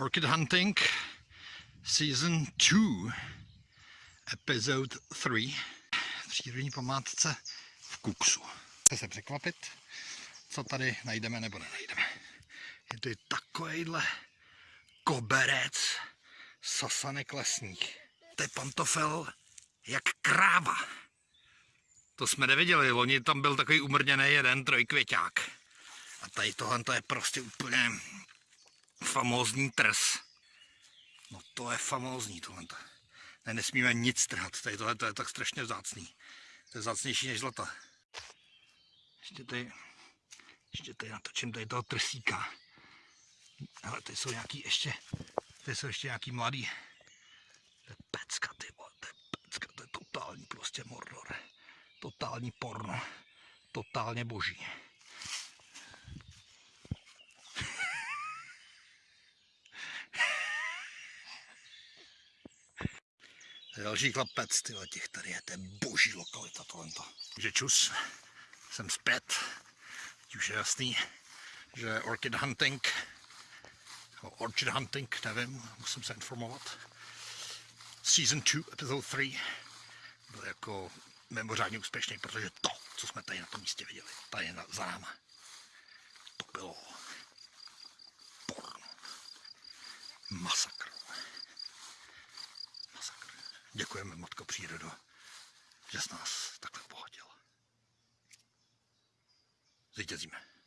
Orchid Hunting Season 2 Episode 3 v přírodní památce v Kuksu. Chce se překvapit, co tady najdeme nebo nenajdeme. Je to takovýhle koberec sasanek lesních. To je pantofel jak kráva. To jsme neviděli, loni tam byl takový umrněný jeden trojkvěťák. A tady tohle to je prostě úplně famózní trs. No to je famózní tohle. Ne, nesmíme nic trhat, tady tohle to je tak strašně vzácný. To je vzácnější než zlata. Ještě tady, ještě tady natočím tady toho trsíka. Ale tady jsou nějaký ještě, tady jsou ještě nějaký mladý. To je pecka, ty vole, to je pecka, to je totální prostě mordor. Totální porno. Totálně boží. Další klapec, tyhle těch tady je, to je boží lokalita tohle. Takže čus, jsem zpět. Teď už je jasný, že orchid hunting, orchid hunting, nevím, musím se informovat. Season 2, episode 3, byl jako mimořádně úspěšný, protože to, co jsme tady na tom místě viděli, tady na, za náma, to bylo porno. Masakr. Děkujeme, Matko Přírodo, že jsi nás takhle pohodil. Zvítězíme.